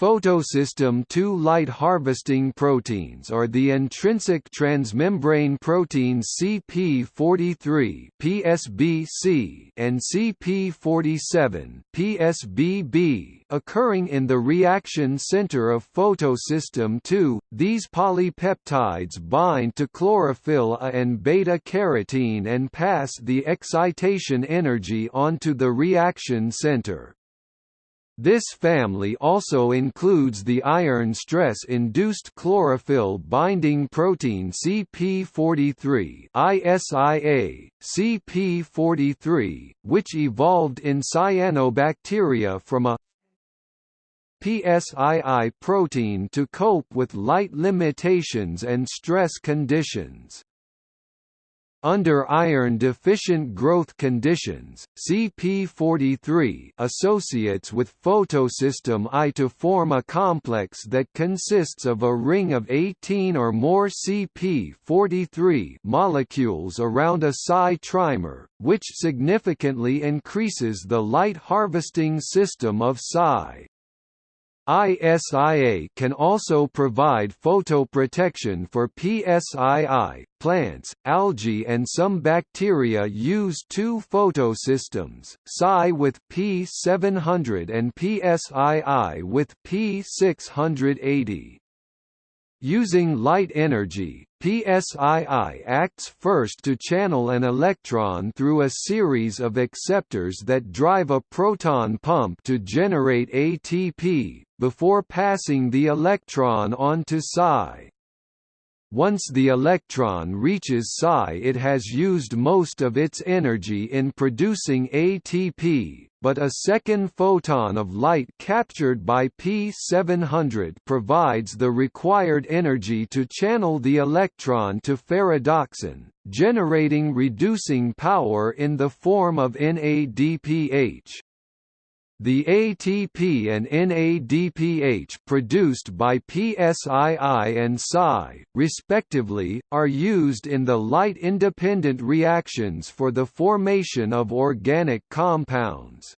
Photosystem II light harvesting proteins are the intrinsic transmembrane proteins CP43 (PSBC) and CP47 (PSBB) occurring in the reaction center of photosystem II. These polypeptides bind to chlorophyll A and beta-carotene and pass the excitation energy onto the reaction center. This family also includes the iron stress-induced chlorophyll-binding protein CP43 ISIA, CP43, which evolved in cyanobacteria from a PSII protein to cope with light limitations and stress conditions. Under iron-deficient growth conditions, CP43 associates with photosystem I to form a complex that consists of a ring of 18 or more CP43 molecules around a PSI trimer, which significantly increases the light harvesting system of PSI. ISIA can also provide photoprotection for PSII. Plants, algae and some bacteria use two photosystems, PSI with P700 and PSII with P680. Using light energy, PSII acts first to channel an electron through a series of acceptors that drive a proton pump to generate ATP, before passing the electron on to PSI. Once the electron reaches PSI it has used most of its energy in producing ATP, but a second photon of light captured by P700 provides the required energy to channel the electron to ferredoxin, generating reducing power in the form of NADPH. The ATP and NADPH produced by PSII and PSI, respectively, are used in the light-independent reactions for the formation of organic compounds.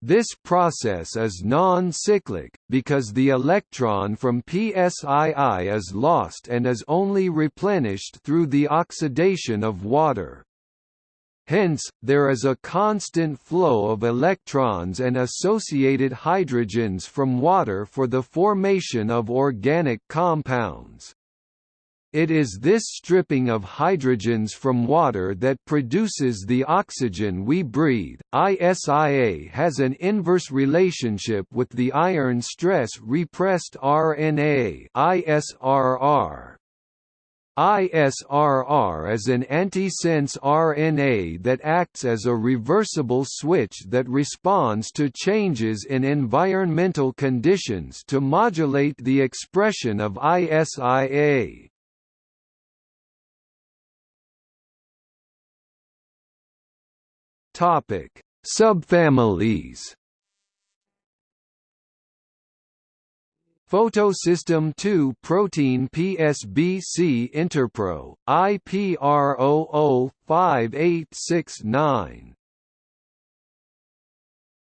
This process is non-cyclic, because the electron from PSII is lost and is only replenished through the oxidation of water. Hence, there is a constant flow of electrons and associated hydrogens from water for the formation of organic compounds. It is this stripping of hydrogens from water that produces the oxygen we breathe. ISIA has an inverse relationship with the iron stress repressed RNA ISRR. ISRR is an antisense RNA that acts as a reversible switch that responds to changes in environmental conditions to modulate the expression of ISIA. Subfamilies Photosystem II protein PSBC Interpro, IP R005869